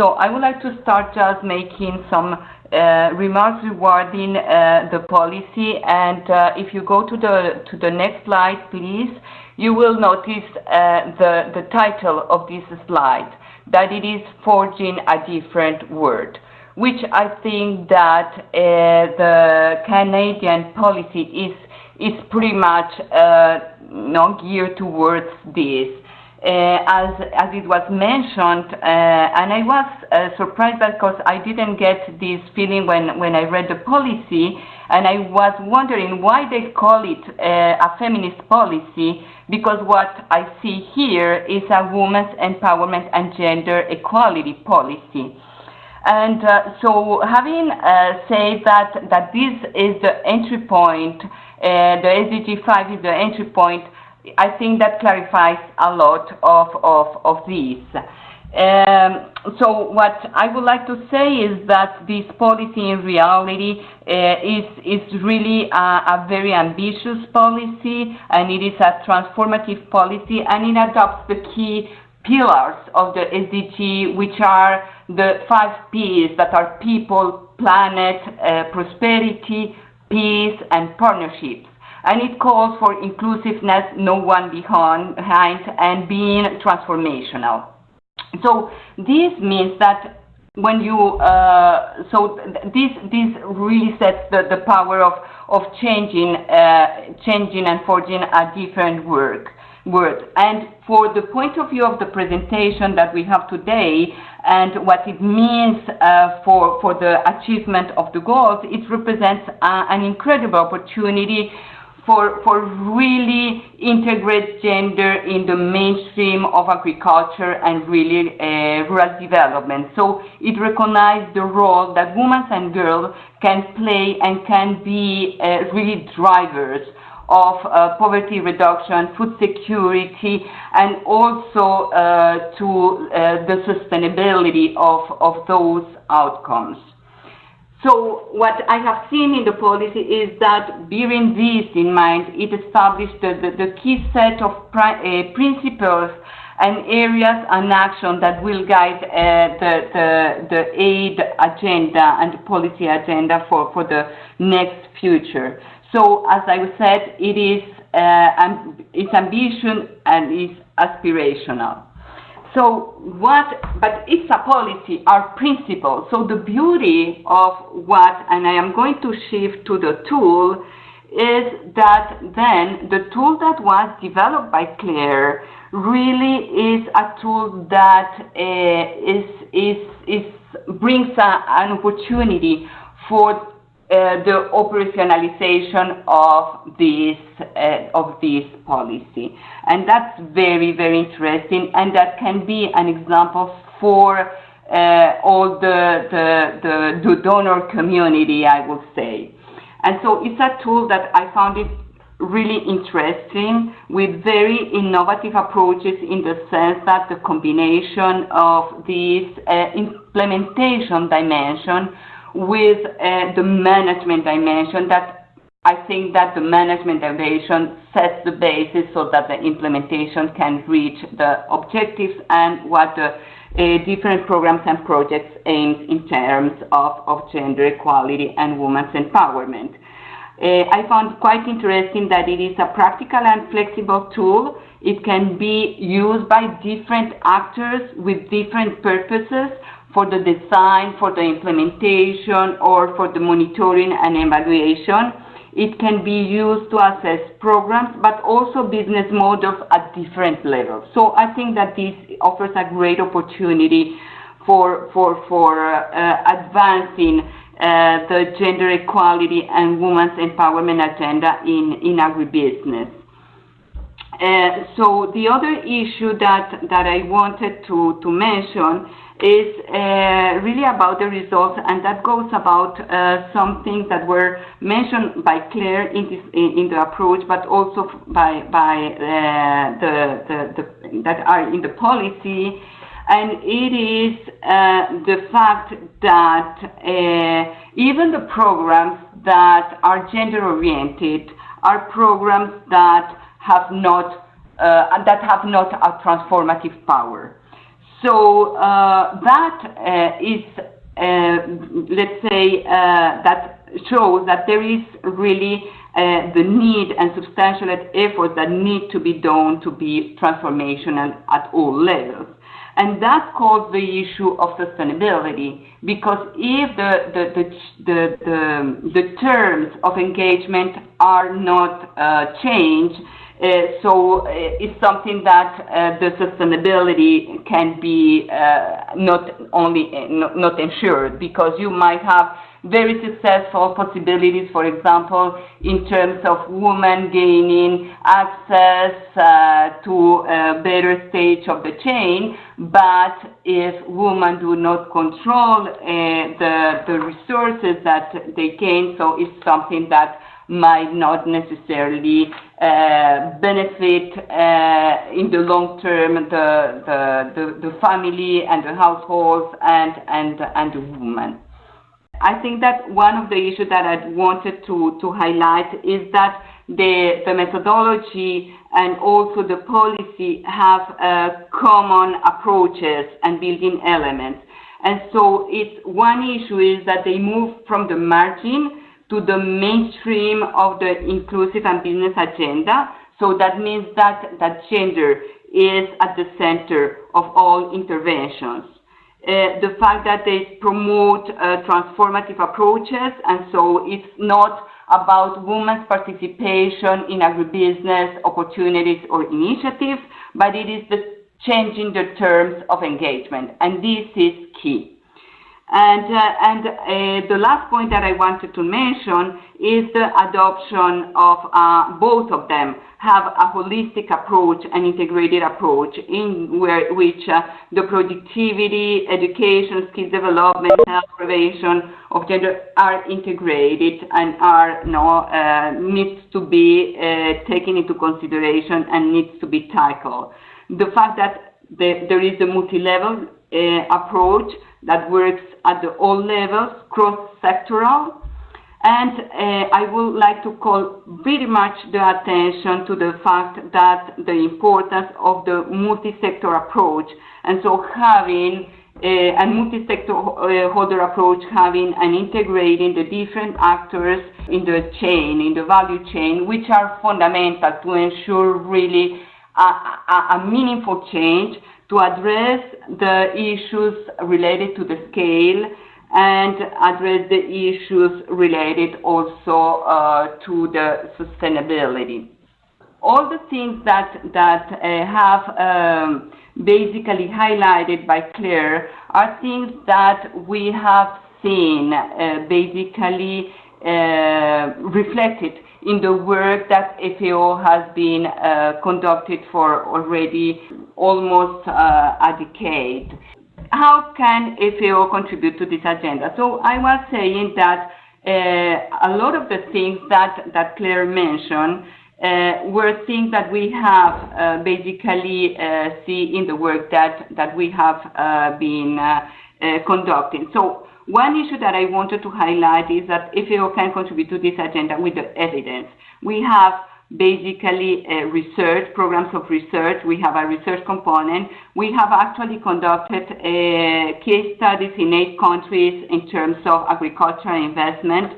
So I would like to start just making some uh, remarks regarding uh, the policy. And uh, if you go to the to the next slide, please, you will notice uh, the the title of this slide that it is forging a different world, which I think that uh, the Canadian policy is is pretty much uh, not geared towards this. Uh, as, as it was mentioned, uh, and I was uh, surprised because I didn't get this feeling when, when I read the policy, and I was wondering why they call it uh, a feminist policy, because what I see here is a women's empowerment and gender equality policy. And uh, so having uh, said that, that this is the entry point, the SDG 5 is the entry point, I think that clarifies a lot of, of, of this. Um, so what I would like to say is that this policy in reality uh, is, is really a, a, very ambitious policy and it is a transformative policy and it adopts the key pillars of the SDG which are the five P's that are people, planet, uh, prosperity, peace and partnerships and it calls for inclusiveness, no one behind, and being transformational. So this means that when you uh, so this this really sets the, the power of of changing uh, changing and forging a different work word and for the point of view of the presentation that we have today and what it means uh, for for the achievement of the goals it represents uh, an incredible opportunity for, for really integrate gender in the mainstream of agriculture and really uh, rural development. So it recognizes the role that women and girls can play and can be uh, really drivers of uh, poverty reduction, food security, and also uh, to uh, the sustainability of, of those outcomes. So what I have seen in the policy is that bearing this in mind, it established the, the, the key set of uh, principles and areas and action that will guide uh, the, the, the aid agenda and policy agenda for, for the next future. So as I said, it is uh, it's ambition and it's aspirational. So what, but it's a policy, our principle. So the beauty of what, and I am going to shift to the tool, is that then the tool that was developed by Claire really is a tool that uh, is is is brings a, an opportunity for the operationalization of this uh, of this policy, and that's very very interesting, and that can be an example for uh, all the, the, the the donor community, I would say, and so it's a tool that I found it really interesting with very innovative approaches in the sense that the combination of this uh, implementation dimension with uh, the management dimension that I think that the management dimension sets the basis so that the implementation can reach the objectives and what the uh, different programs and projects aims in terms of, of gender equality and women's empowerment. Uh, I found quite interesting that it is a practical and flexible tool. It can be used by different actors with different purposes for the design, for the implementation, or for the monitoring and evaluation. It can be used to assess programs, but also business models at different levels. So I think that this offers a great opportunity for, for, for uh, advancing uh, the gender equality and women's empowerment agenda in, in agribusiness. Uh, so the other issue that, that I wanted to, to mention is uh, really about the results, and that goes about uh, some things that were mentioned by Claire in, the approach, but also by, by uh, the, the, the, that are in the policy. And it is the fact that even the programs that are gender-oriented are programs that have not that have not a transformative power. So uh, that uh, is, uh, let's say, that shows that there is really the need and substantial efforts that need to be done to be transformational at all levels. And that calls the issue of sustainability, because if the, the, the, the, terms of engagement are not changed, so uh, it's something that uh, the sustainability can be uh, not only uh, not, ensured because you might have very successful possibilities, for example, in terms of women gaining access uh, to a better stage of the chain, but if women do not control uh, the, the resources that they gain, so it's something that might not necessarily uh, benefit uh, in the long term the, the, the, the family and the households and, and, and the woman. I think that one of the issues that I wanted to, to highlight is that the, the methodology and also the policy have uh, common approaches and building elements. And so it's one issue is that they move from the margin to the mainstream of the inclusive and business agenda. So that means that, that gender is at the center of all interventions. Uh, the fact that they promote uh, transformative approaches, and so it's not about women's participation in agribusiness opportunities or initiatives, but it is the changing the terms of engagement, and this is key. And, uh, and uh, the last point that I wanted to mention is the adoption of uh, both of them have a holistic approach, an integrated approach in where, which uh, the productivity, education, skill development, health prevention of gender are integrated and are uh, needs to be uh, taken into consideration and needs to be tackled. The fact that the, there is a multi-level approach that works at the all levels, cross-sectoral. And uh, I would like to call very much the attention to the fact that the importance of the multi-sector approach. And so having uh, a uh, approach, having and integrating the different actors in the chain, in the value chain, which are fundamental to ensure really a meaningful change to address the issues related to the scale and address the issues related also uh, to the sustainability. All the things that, that uh, have um, basically highlighted by Claire are things that we have seen uh, basically uh, reflected in the work that FAO has been uh, conducted for already almost uh, a decade. How can FAO contribute to this agenda? So I was saying that uh, a lot of the things that, that Claire mentioned uh, were things that we have uh, basically uh, see in the work that, that we have been conducting. So one issue that I wanted to highlight is that FAO can contribute to this agenda with the evidence. We have basically research, programs of research. We have a research component. We have actually conducted uh, case studies in eight countries in terms of agricultural investment.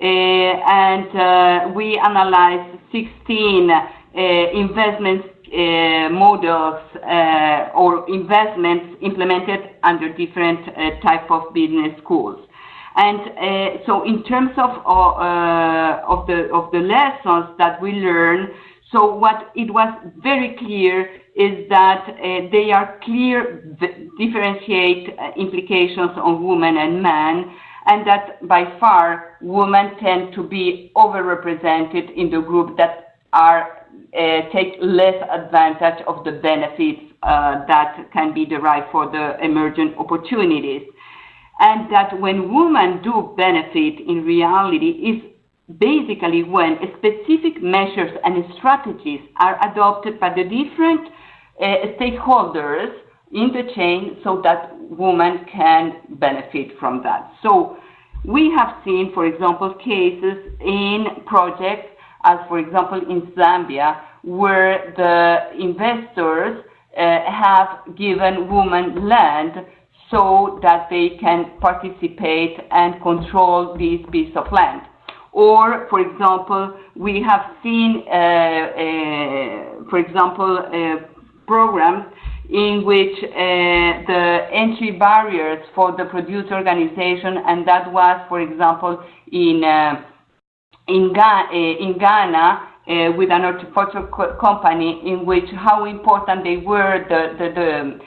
Uh, and uh, we analyzed 16 uh, investment uh, models or investments implemented under different type of business schools. And uh, so in terms of, uh, of, the, of the lessons that we learn, so what it was very clear is that uh, they are clear differentiate uh, implications on women and men, and that by far women tend to be overrepresented in the group that are uh, take less advantage of the benefits uh, that can be derived for the emergent opportunities and that when women do benefit in reality is basically when specific measures and strategies are adopted by the different uh, stakeholders in the chain so that women can benefit from that. So we have seen, for example, cases in projects as, for example, in Zambia, where the investors have given women land so that they can participate and control this piece of land. Or, for example, we have seen, uh, uh, for example, uh, programs in which uh, the entry barriers for the producer organization, and that was, for example, in uh, in, Ga uh, in Ghana, uh, with an horticulture co company in which how important they were the, the, the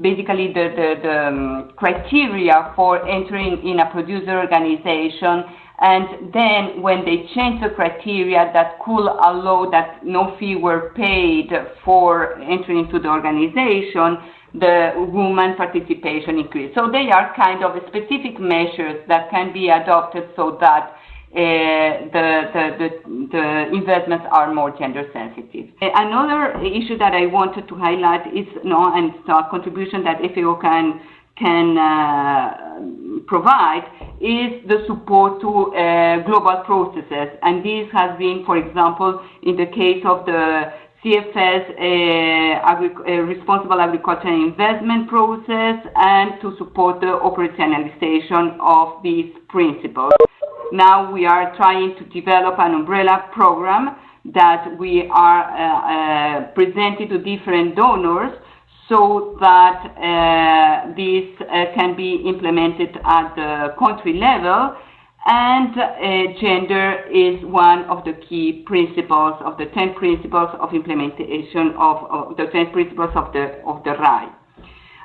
basically the, the, the um, criteria for entering in a producer organization and then when they changed the criteria that could allow that no fee were paid for entering into the organization, the woman participation increased. So they are kind of specific measures that can be adopted so that the, the, the, the, investments are more gender sensitive. Another issue that I wanted to highlight is know, and contribution that FAO can can uh, provide is the support to uh, global processes. And this has been, for example, in the case of the CFS uh, agri uh, responsible agriculture investment process and to support the operationalization of these principles. Now we are trying to develop an umbrella program that we are uh, uh presenting to different donors so that uh, this uh, can be implemented at the country level. And uh, gender is one of the key principles of the 10 principles of implementation of, of the 10 principles of the, of the RAI.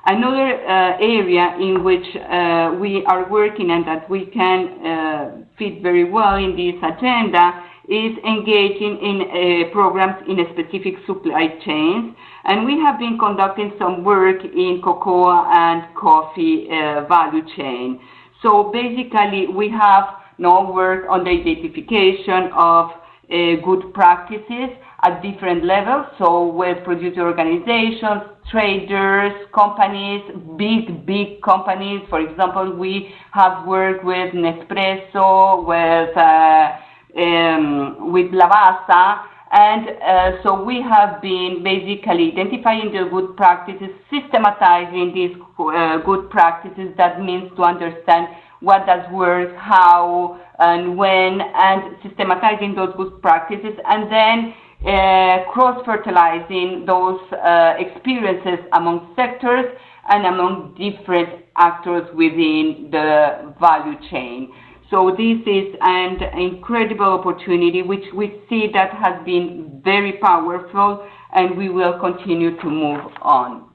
Another uh, area in which uh, we are working and that we can uh, fit very well in this agenda is engaging in programs in specific supply chains. And we have been conducting some work in cocoa and coffee value chain. So basically, we have now worked on the identification of good practices at different levels. So with producer organizations, traders, companies, big, big companies. For example, we have worked with Nespresso, with uh, um, with Lavazza. And uh, so we have been basically identifying the good practices, systematizing these uh, good practices. That means to understand what does work, how, and when, and systematizing those good practices, and then cross-fertilizing those uh, experiences among sectors and among different actors within the value chain. So this is an incredible opportunity which we see that has been very powerful and we will continue to move on.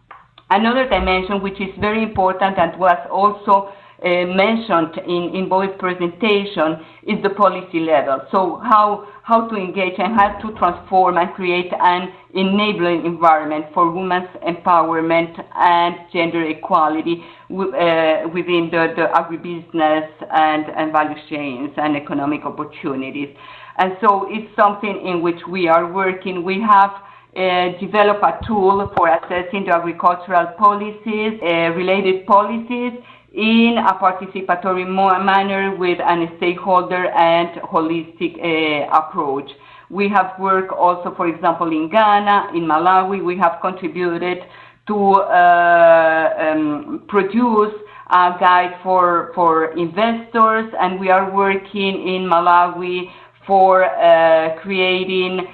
Another dimension which is very important and was also uh, mentioned in, in both presentation is the policy level. So how, how to engage and how to transform and create an enabling environment for women's empowerment and gender equality uh, within the, the agribusiness and, and value chains and economic opportunities. And so it's something in which we are working. We have uh, developed a tool for assessing the agricultural policies, uh, related policies, in a participatory manner with a stakeholder and holistic uh, approach. We have worked also, for example, in Ghana, in Malawi, we have contributed to uh, um, produce a guide for, for investors, and we are working in Malawi for uh, creating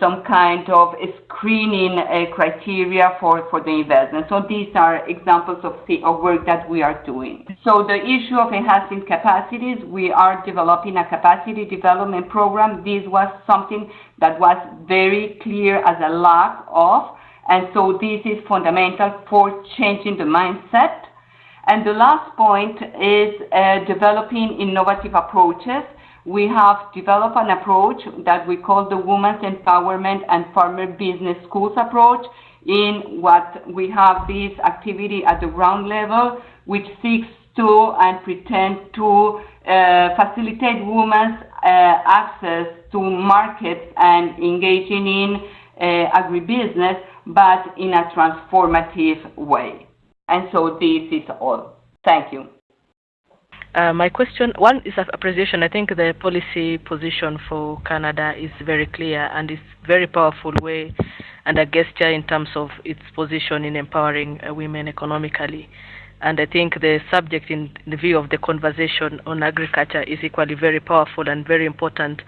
some kind of screening uh, criteria for, for the investment. So these are examples of, of work that we are doing. So the issue of enhancing capacities, we are developing a capacity development program. This was something that was very clear as a lack of, and so this is fundamental for changing the mindset. And the last point is uh, developing innovative approaches we have developed an approach that we call the Women's Empowerment and Farmer Business Schools approach in what we have this activity at the ground level, which seeks to and pretend to uh, facilitate women's uh, access to markets and engaging in uh, agribusiness, but in a transformative way. And so this is all. Thank you. Uh, my question one is appreciation. I think the policy position for Canada is very clear and it's very powerful way and a gesture in terms of its position in empowering uh, women economically. And I think the subject in the view of the conversation on agriculture is equally very powerful and very important,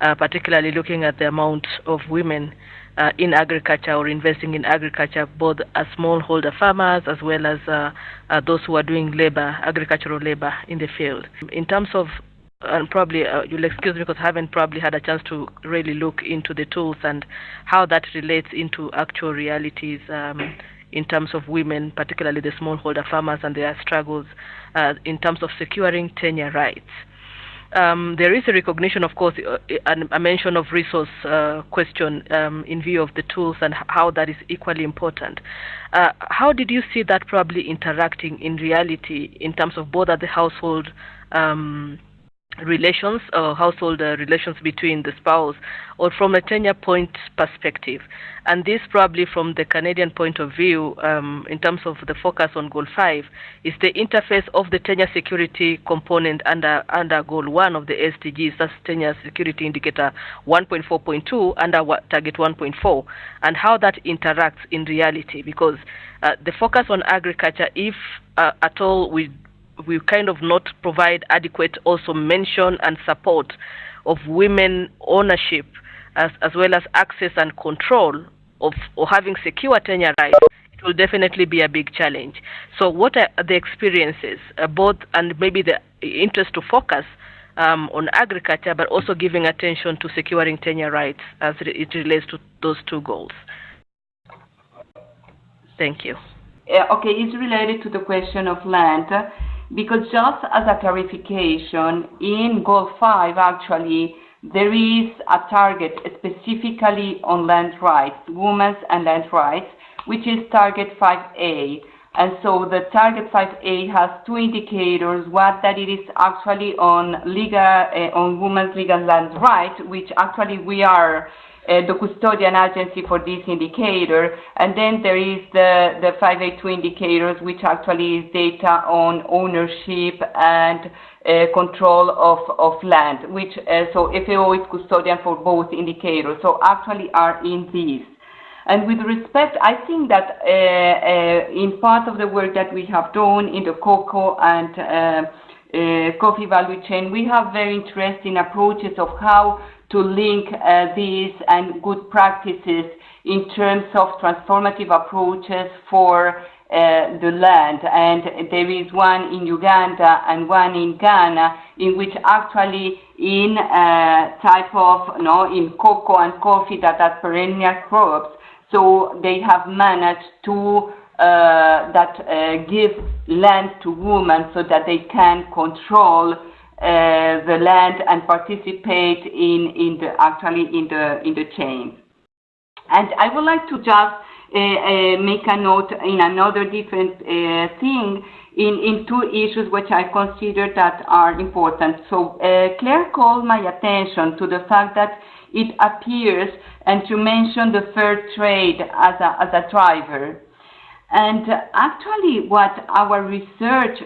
uh, particularly looking at the amount of women uh, in agriculture or investing in agriculture, both as smallholder farmers as well as uh, uh, those who are doing labor, agricultural labor in the field. In terms of and probably uh, you'll excuse me because I haven't probably had a chance to really look into the tools and how that relates into actual realities um, in terms of women, particularly the smallholder farmers and their struggles uh, in terms of securing tenure rights. Um, there is a recognition, of course, uh, a mention of resource uh, question um, in view of the tools and how that is equally important. Uh, how did you see that probably interacting in reality in terms of both at the household um, relations or household uh, relations between the spouse or from a tenure point perspective. And this probably from the Canadian point of view um, in terms of the focus on goal 5 is the interface of the tenure security component under, under goal 1 of the SDGs, that's tenure security indicator 1.4.2 under target 1.4 and how that interacts in reality because uh, the focus on agriculture, if uh, at all we we kind of not provide adequate also mention and support of women ownership as, as well as access and control of or having secure tenure rights, it will definitely be a big challenge. So what are the experiences, uh, both and maybe the interest to focus um, on agriculture, but also giving attention to securing tenure rights as it relates to those two goals? Thank you. Okay, it's related to the question of land. Because just as a clarification, in Goal 5, actually, there is a target specifically on land rights, women's and land rights, which is target 5A. And so the target 5A has two indicators, one that it is actually on legal, uh, on women's legal land rights, which actually we are the custodian agency for this indicator. And then there is the, the 5A2 indicators, which actually is data on ownership and uh, control of, of land, which, uh, so FAO is custodian for both indicators. So actually are in these. And with respect, I think that uh, uh, in part of the work that we have done in the cocoa and uh, uh, coffee value chain, we have very interesting approaches of how to link uh, these and good practices in terms of transformative approaches for uh, the land. And there is one in Uganda and one in Ghana, in which actually in uh, type of, you know, in cocoa and coffee that are perennial crops, so they have managed to uh, that uh, give land to women so that they can control the land and participate in, in the actually in the in the chain. And I would like to just uh, uh, make a note in another different uh, thing in, in two issues which I consider that are important. So uh, Claire called my attention to the fact that it appears and to mention the fair trade as a, as a driver. And actually what our research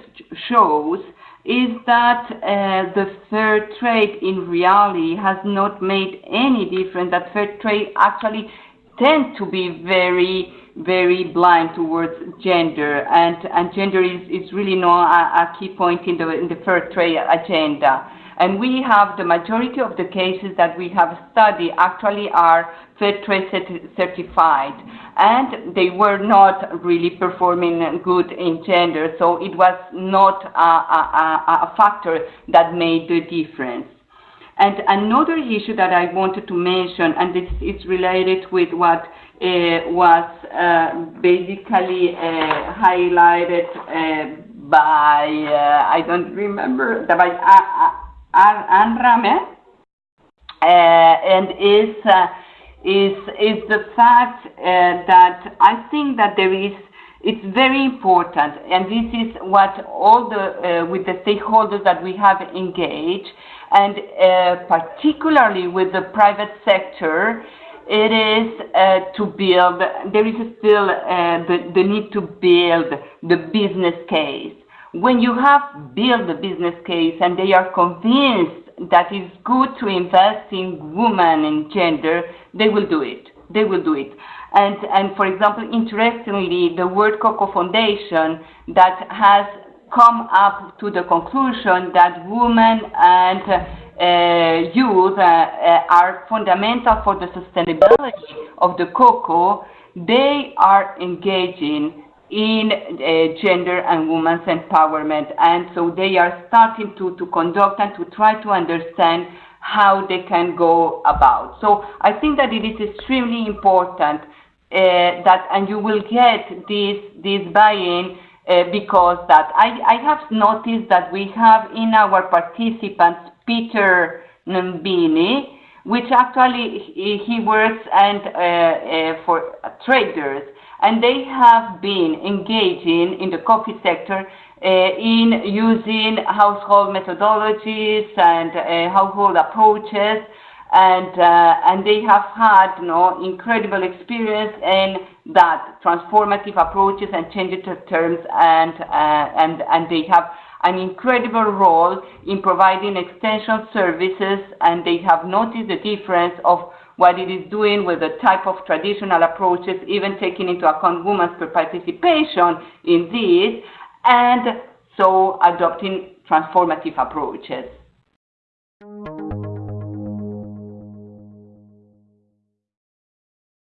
shows is that uh, the fair trade in reality has not made any difference, that fair trade actually tends to be very, very blind towards gender, and, and gender is, is really not a, a key point in the, in the fair trade agenda. And we have the majority of the cases that we have studied actually are fair trade certified and they were not really performing good in gender, so it was not a, a, a factor that made the difference. And another issue that I wanted to mention, and this is related with what uh, was uh, basically uh, highlighted uh, by, uh, I don't remember, by Anne Rame, uh, and is is is the fact uh, that I think that there is it's very important, and this is what all the uh, with the stakeholders that we have engaged, and uh, particularly with the private sector, it is uh, to build. There is still uh, the the need to build the business case. When you have built the business case and they are convinced that it's good to invest in women and gender, they will do it. They will do it. And, and for example, interestingly, the World Cocoa Foundation that has come up to the conclusion that women and uh, youth uh, uh, are fundamental for the sustainability of the cocoa, they are engaging in uh, gender and women's empowerment. And so they are starting to, to conduct and to try to understand how they can go about. So I think that it is extremely important uh, that, and you will get this, this buy-in uh, because that I, I have noticed that we have in our participants Peter Nambini, which actually he, works and uh, uh, for traders, and they have been engaging in the coffee sector uh, in using household methodologies and uh, household approaches, and uh, and they have had you know incredible experience in that transformative approaches and changes of terms, and and and they have an incredible role in providing extension services. And they have noticed the difference of what it is doing with the type of traditional approaches, even taking into account women's participation in this, and so adopting transformative approaches.